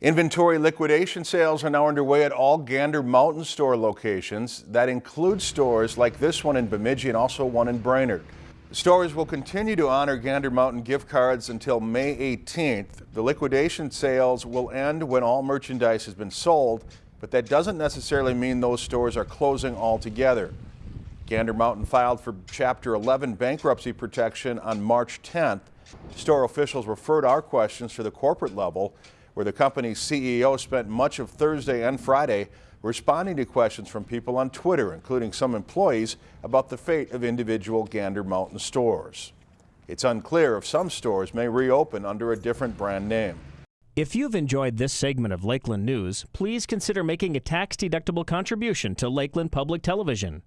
Inventory liquidation sales are now underway at all Gander Mountain Store locations. That includes stores like this one in Bemidji and also one in Brainerd. Stores will continue to honor Gander Mountain gift cards until May 18th. The liquidation sales will end when all merchandise has been sold, but that doesn't necessarily mean those stores are closing altogether. Gander Mountain filed for Chapter 11 bankruptcy protection on March 10th. Store officials referred our questions to the corporate level where the company's CEO spent much of Thursday and Friday responding to questions from people on Twitter, including some employees, about the fate of individual Gander Mountain stores. It's unclear if some stores may reopen under a different brand name. If you've enjoyed this segment of Lakeland News, please consider making a tax-deductible contribution to Lakeland Public Television.